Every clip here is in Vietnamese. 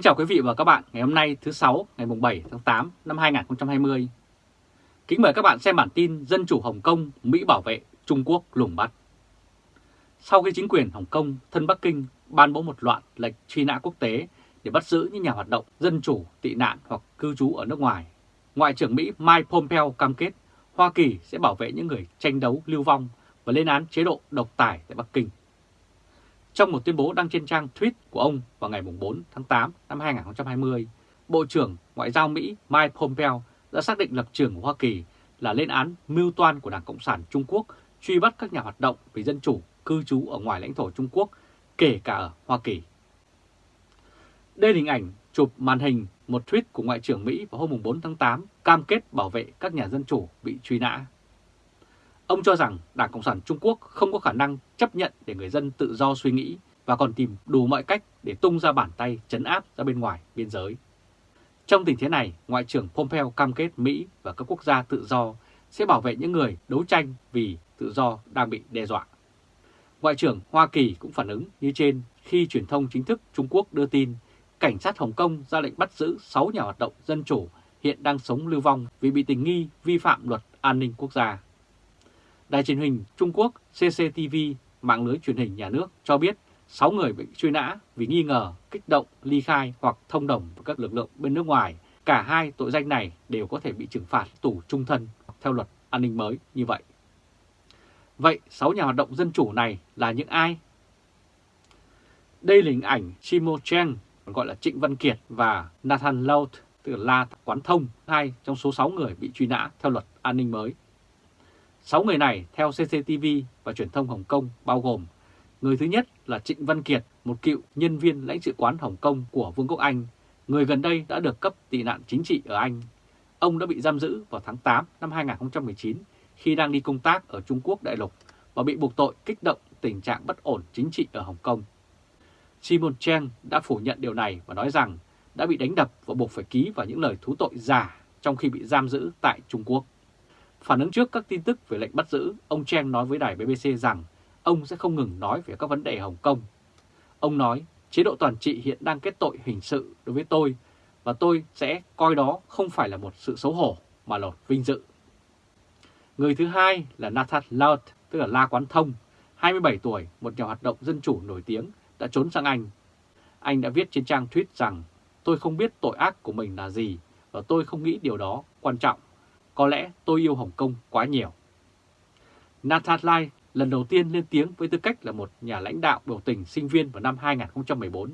Kính chào quý vị và các bạn ngày hôm nay thứ sáu ngày 7 tháng 8 năm 2020. Kính mời các bạn xem bản tin Dân chủ Hồng Kông Mỹ bảo vệ Trung Quốc lùng bắt. Sau khi chính quyền Hồng Kông thân Bắc Kinh ban bố một loạt lệnh truy nã quốc tế để bắt giữ những nhà hoạt động dân chủ, tị nạn hoặc cư trú ở nước ngoài, Ngoại trưởng Mỹ Mike Pompeo cam kết Hoa Kỳ sẽ bảo vệ những người tranh đấu lưu vong và lên án chế độ độc tài tại Bắc Kinh. Trong một tuyên bố đăng trên trang tweet của ông vào ngày 4 tháng 8 năm 2020, Bộ trưởng Ngoại giao Mỹ Mike Pompeo đã xác định lập trường của Hoa Kỳ là lên án mưu toan của Đảng Cộng sản Trung Quốc truy bắt các nhà hoạt động vì dân chủ cư trú ở ngoài lãnh thổ Trung Quốc, kể cả ở Hoa Kỳ. Đây là hình ảnh chụp màn hình một tweet của Ngoại trưởng Mỹ vào hôm 4 tháng 8 cam kết bảo vệ các nhà dân chủ bị truy nã. Ông cho rằng Đảng Cộng sản Trung Quốc không có khả năng chấp nhận để người dân tự do suy nghĩ và còn tìm đủ mọi cách để tung ra bàn tay chấn áp ra bên ngoài biên giới. Trong tình thế này, Ngoại trưởng Pompeo cam kết Mỹ và các quốc gia tự do sẽ bảo vệ những người đấu tranh vì tự do đang bị đe dọa. Ngoại trưởng Hoa Kỳ cũng phản ứng như trên khi truyền thông chính thức Trung Quốc đưa tin cảnh sát Hồng Kông ra lệnh bắt giữ 6 nhà hoạt động dân chủ hiện đang sống lưu vong vì bị tình nghi vi phạm luật an ninh quốc gia. Đài truyền hình Trung Quốc CCTV, mạng lưới truyền hình nhà nước cho biết 6 người bị truy nã vì nghi ngờ kích động, ly khai hoặc thông đồng với các lực lượng bên nước ngoài. Cả hai tội danh này đều có thể bị trừng phạt tù trung thân theo luật an ninh mới như vậy. Vậy 6 nhà hoạt động dân chủ này là những ai? Đây là hình ảnh Chimo còn gọi là Trịnh Văn Kiệt và Nathan Laut, từ La Quán Thông, hai trong số 6 người bị truy nã theo luật an ninh mới. 6 người này theo CCTV và truyền thông Hồng Kông bao gồm Người thứ nhất là Trịnh Văn Kiệt, một cựu nhân viên lãnh sự quán Hồng Kông của Vương quốc Anh, người gần đây đã được cấp tị nạn chính trị ở Anh. Ông đã bị giam giữ vào tháng 8 năm 2019 khi đang đi công tác ở Trung Quốc đại lục và bị buộc tội kích động tình trạng bất ổn chính trị ở Hồng Kông. Simon Cheng đã phủ nhận điều này và nói rằng đã bị đánh đập và buộc phải ký vào những lời thú tội giả trong khi bị giam giữ tại Trung Quốc. Phản ứng trước các tin tức về lệnh bắt giữ, ông Cheng nói với đài BBC rằng ông sẽ không ngừng nói về các vấn đề Hồng Kông. Ông nói, chế độ toàn trị hiện đang kết tội hình sự đối với tôi và tôi sẽ coi đó không phải là một sự xấu hổ mà là vinh dự. Người thứ hai là Nathan Laut, tức là La Quán Thông, 27 tuổi, một nhà hoạt động dân chủ nổi tiếng, đã trốn sang Anh. Anh đã viết trên trang tweet rằng tôi không biết tội ác của mình là gì và tôi không nghĩ điều đó quan trọng. Có lẽ tôi yêu Hồng Kông quá nhiều. Nathan Lai lần đầu tiên lên tiếng với tư cách là một nhà lãnh đạo biểu tình sinh viên vào năm 2014.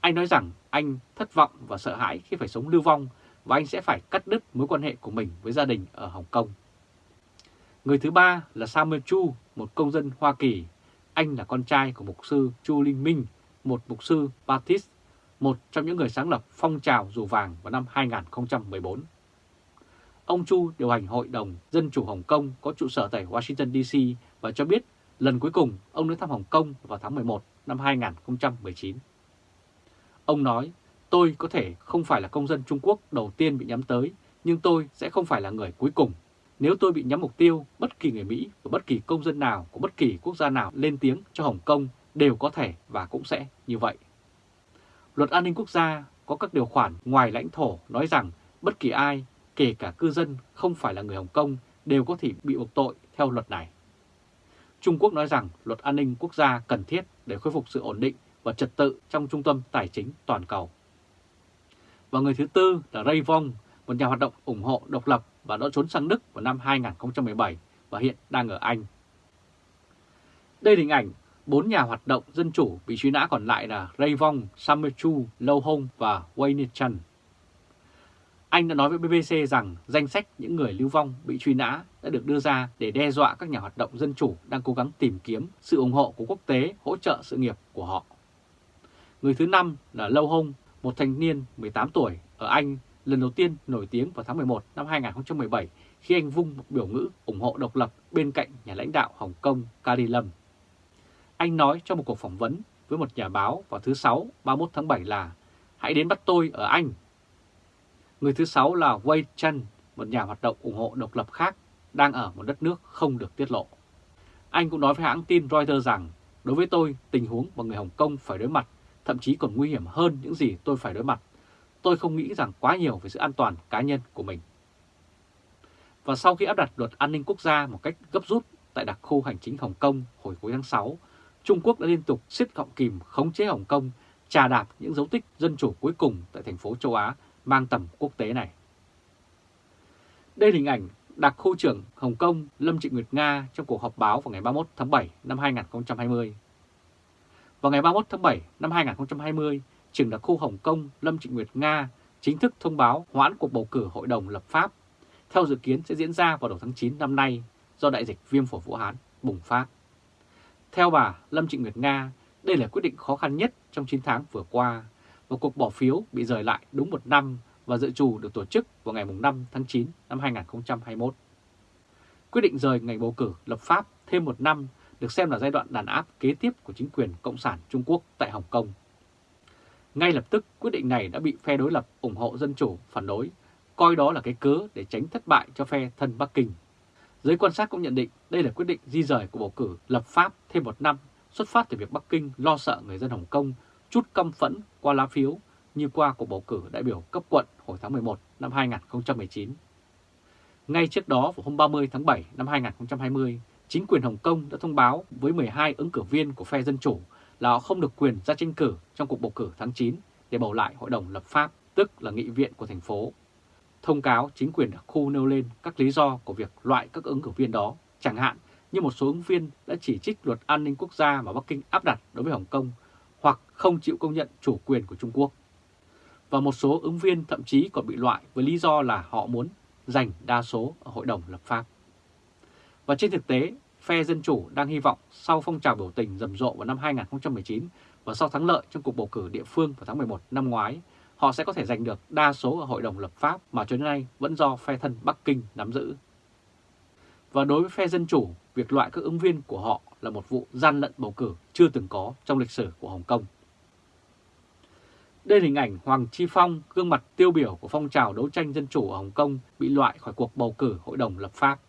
Anh nói rằng anh thất vọng và sợ hãi khi phải sống lưu vong và anh sẽ phải cắt đứt mối quan hệ của mình với gia đình ở Hồng Kông. Người thứ ba là Samuel Chu, một công dân Hoa Kỳ. Anh là con trai của mục sư Chu Linh Minh, một mục sư Baptist, một trong những người sáng lập phong trào dù vàng vào năm 2014. Ông Chu điều hành Hội đồng Dân chủ Hồng Kông có trụ sở tại Washington DC và cho biết lần cuối cùng ông đến thăm Hồng Kông vào tháng 11 năm 2019. Ông nói, tôi có thể không phải là công dân Trung Quốc đầu tiên bị nhắm tới, nhưng tôi sẽ không phải là người cuối cùng. Nếu tôi bị nhắm mục tiêu, bất kỳ người Mỹ và bất kỳ công dân nào của bất kỳ quốc gia nào lên tiếng cho Hồng Kông đều có thể và cũng sẽ như vậy. Luật an ninh quốc gia có các điều khoản ngoài lãnh thổ nói rằng bất kỳ ai, kể cả cư dân không phải là người Hồng Kông, đều có thể bị buộc tội theo luật này. Trung Quốc nói rằng luật an ninh quốc gia cần thiết để khôi phục sự ổn định và trật tự trong trung tâm tài chính toàn cầu. Và người thứ tư là Ray Vong, một nhà hoạt động ủng hộ độc lập và đã trốn sang Đức vào năm 2017 và hiện đang ở Anh. Đây là hình ảnh bốn nhà hoạt động dân chủ bị truy nã còn lại là Ray Vong, Samuel Chu, Lâu Hong và Wayne Chan. Anh đã nói với BBC rằng danh sách những người lưu vong bị truy nã đã được đưa ra để đe dọa các nhà hoạt động dân chủ đang cố gắng tìm kiếm sự ủng hộ của quốc tế hỗ trợ sự nghiệp của họ. Người thứ năm là Lâu Hông, một thanh niên 18 tuổi ở Anh lần đầu tiên nổi tiếng vào tháng 11 năm 2017 khi anh vung một biểu ngữ ủng hộ độc lập bên cạnh nhà lãnh đạo Hồng Kông Carrie Lam. Anh nói trong một cuộc phỏng vấn với một nhà báo vào thứ Sáu 31 tháng 7 là Hãy đến bắt tôi ở Anh Người thứ sáu là Wei Chen, một nhà hoạt động ủng hộ độc lập khác, đang ở một đất nước không được tiết lộ. Anh cũng nói với hãng tin Reuters rằng, đối với tôi, tình huống mà người Hồng Kông phải đối mặt thậm chí còn nguy hiểm hơn những gì tôi phải đối mặt. Tôi không nghĩ rằng quá nhiều về sự an toàn cá nhân của mình. Và sau khi áp đặt luật an ninh quốc gia một cách gấp rút tại đặc khu hành chính Hồng Kông hồi cuối tháng 6, Trung Quốc đã liên tục siết gọng kìm khống chế Hồng Kông, trà đạp những dấu tích dân chủ cuối cùng tại thành phố châu Á mang tầm quốc tế này. Đây là hình ảnh đặc khu trưởng Hồng Kông Lâm Trịnh Nguyệt Nga trong cuộc họp báo vào ngày 31 tháng 7 năm 2020. Vào ngày 31 tháng 7 năm 2020, trưởng đặc khu Hồng Kông Lâm Trịnh Nguyệt Nga chính thức thông báo hoãn cuộc bầu cử Hội đồng lập pháp, theo dự kiến sẽ diễn ra vào đầu tháng 9 năm nay do đại dịch viêm phổi Vũ Hán bùng phát. Theo bà Lâm Trịnh Nguyệt Nga, đây là quyết định khó khăn nhất trong 9 tháng vừa qua và cuộc bỏ phiếu bị rời lại đúng một năm và dự trù được tổ chức vào ngày 5 tháng 9 năm 2021. Quyết định rời ngày bầu cử lập pháp thêm một năm được xem là giai đoạn đàn áp kế tiếp của chính quyền Cộng sản Trung Quốc tại Hồng Kông. Ngay lập tức, quyết định này đã bị phe đối lập ủng hộ dân chủ phản đối, coi đó là cái cớ để tránh thất bại cho phe thân Bắc Kinh. Giới quan sát cũng nhận định đây là quyết định di rời của bầu cử lập pháp thêm một năm xuất phát từ việc Bắc Kinh lo sợ người dân Hồng Kông chút căm phẫn qua lá phiếu như qua cuộc bầu cử đại biểu cấp quận hồi tháng 11 năm 2019. Ngay trước đó vào hôm 30 tháng 7 năm 2020, chính quyền Hồng Kông đã thông báo với 12 ứng cử viên của phe Dân Chủ là họ không được quyền ra tranh cử trong cuộc bầu cử tháng 9 để bầu lại Hội đồng lập pháp, tức là nghị viện của thành phố. Thông cáo chính quyền đặc khu nêu lên các lý do của việc loại các ứng cử viên đó, chẳng hạn như một số ứng viên đã chỉ trích luật an ninh quốc gia mà Bắc Kinh áp đặt đối với Hồng Kông hoặc không chịu công nhận chủ quyền của Trung Quốc. Và một số ứng viên thậm chí còn bị loại với lý do là họ muốn giành đa số ở Hội đồng lập pháp. Và trên thực tế, phe Dân Chủ đang hy vọng sau phong trào biểu tình rầm rộ vào năm 2019 và sau thắng lợi trong cuộc bầu cử địa phương vào tháng 11 năm ngoái, họ sẽ có thể giành được đa số ở Hội đồng lập pháp mà cho đến nay vẫn do phe thân Bắc Kinh nắm giữ. Và đối với phe Dân Chủ, việc loại các ứng viên của họ là một vụ gian lận bầu cử chưa từng có trong lịch sử của Hồng Kông. Đây là hình ảnh Hoàng Chi Phong, gương mặt tiêu biểu của phong trào đấu tranh dân chủ ở Hồng Kông bị loại khỏi cuộc bầu cử Hội đồng lập pháp.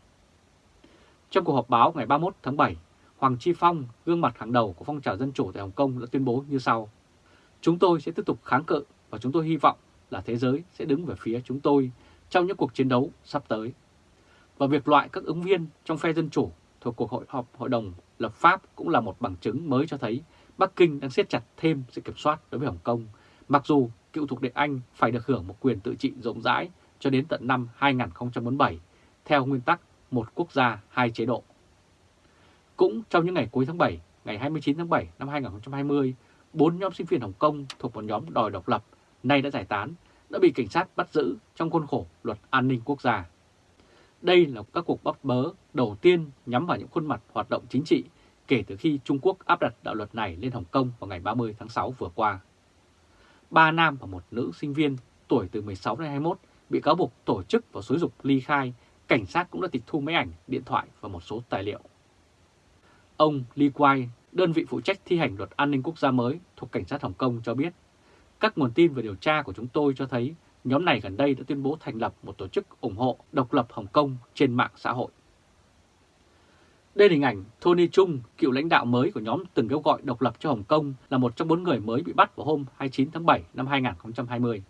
Trong cuộc họp báo ngày 31 tháng 7, Hoàng Chi Phong, gương mặt hàng đầu của phong trào dân chủ tại Hồng Kông đã tuyên bố như sau. Chúng tôi sẽ tiếp tục kháng cự và chúng tôi hy vọng là thế giới sẽ đứng về phía chúng tôi trong những cuộc chiến đấu sắp tới. Và việc loại các ứng viên trong phe dân chủ thuộc cuộc hội họp Hội đồng lập pháp cũng là một bằng chứng mới cho thấy Bắc Kinh đang siết chặt thêm sự kiểm soát đối với Hồng Kông, mặc dù cựu thuộc địa Anh phải được hưởng một quyền tự trị rộng rãi cho đến tận năm 2047, theo nguyên tắc một quốc gia, hai chế độ. Cũng trong những ngày cuối tháng 7, ngày 29 tháng 7 năm 2020, bốn nhóm sinh viên Hồng Kông thuộc một nhóm đòi độc lập, nay đã giải tán, đã bị cảnh sát bắt giữ trong khuôn khổ luật an ninh quốc gia. Đây là các cuộc bắt bớ đầu tiên nhắm vào những khuôn mặt hoạt động chính trị kể từ khi Trung Quốc áp đặt đạo luật này lên Hồng Kông vào ngày 30 tháng 6 vừa qua. Ba nam và một nữ sinh viên tuổi từ 16 đến 21 bị cáo buộc tổ chức và xúi dục ly khai cảnh sát cũng đã tịch thu máy ảnh, điện thoại và một số tài liệu. Ông Li Kuai, đơn vị phụ trách thi hành luật an ninh quốc gia mới thuộc Cảnh sát Hồng Kông cho biết, các nguồn tin về điều tra của chúng tôi cho thấy nhóm này gần đây đã tuyên bố thành lập một tổ chức ủng hộ độc lập Hồng Kông trên mạng xã hội. Đây là hình ảnh Tony Chung, cựu lãnh đạo mới của nhóm từng kêu gọi độc lập cho Hồng Kông là một trong bốn người mới bị bắt vào hôm 29 tháng 7 năm 2020.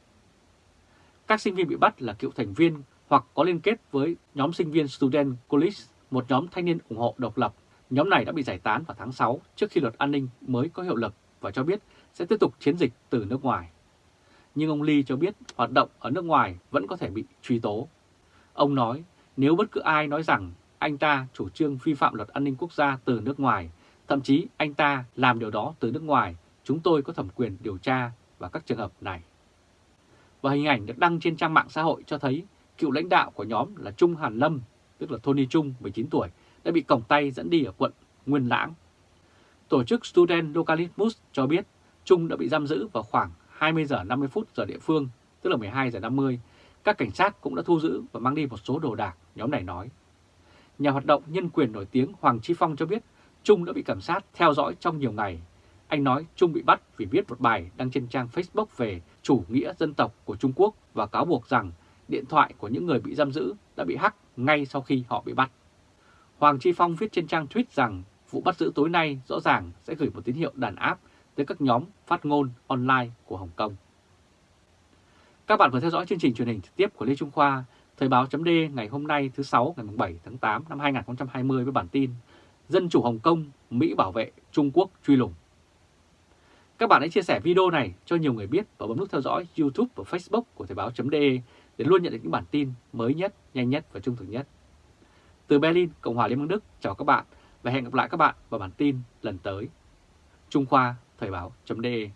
Các sinh viên bị bắt là cựu thành viên hoặc có liên kết với nhóm sinh viên Student College, một nhóm thanh niên ủng hộ độc lập. Nhóm này đã bị giải tán vào tháng 6 trước khi luật an ninh mới có hiệu lực và cho biết sẽ tiếp tục chiến dịch từ nước ngoài. Nhưng ông Lee cho biết hoạt động ở nước ngoài vẫn có thể bị truy tố. Ông nói nếu bất cứ ai nói rằng anh ta chủ trương vi phạm luật an ninh quốc gia từ nước ngoài, thậm chí anh ta làm điều đó từ nước ngoài, chúng tôi có thẩm quyền điều tra và các trường hợp này. Và hình ảnh được đăng trên trang mạng xã hội cho thấy cựu lãnh đạo của nhóm là Trung Hàn Lâm, tức là Tony Trung, 19 tuổi, đã bị còng tay dẫn đi ở quận Nguyên Lãng. Tổ chức Student Localismus cho biết Trung đã bị giam giữ vào khoảng 20 giờ 50 phút giờ địa phương, tức là 12 giờ 50. Các cảnh sát cũng đã thu giữ và mang đi một số đồ đạc, nhóm này nói. Nhà hoạt động nhân quyền nổi tiếng Hoàng Chi Phong cho biết Trung đã bị cảnh sát theo dõi trong nhiều ngày. Anh nói Trung bị bắt vì viết một bài đăng trên trang Facebook về chủ nghĩa dân tộc của Trung Quốc và cáo buộc rằng điện thoại của những người bị giam giữ đã bị hack ngay sau khi họ bị bắt. Hoàng Chi Phong viết trên trang tweet rằng vụ bắt giữ tối nay rõ ràng sẽ gửi một tín hiệu đàn áp tới các nhóm phát ngôn online của Hồng Kông. Các bạn vừa theo dõi chương trình truyền hình trực tiếp của Lê Trung Khoa, Thời báo chấm ngày hôm nay thứ 6 ngày 7 tháng 8 năm 2020 với bản tin Dân chủ Hồng Kông, Mỹ bảo vệ, Trung Quốc truy lùng. Các bạn hãy chia sẻ video này cho nhiều người biết và bấm nút theo dõi YouTube và Facebook của Thời báo chấm để luôn nhận được những bản tin mới nhất, nhanh nhất và trung thực nhất. Từ Berlin, Cộng hòa Liên bang Đức, chào các bạn và hẹn gặp lại các bạn vào bản tin lần tới. Trung Khoa Thời báo.de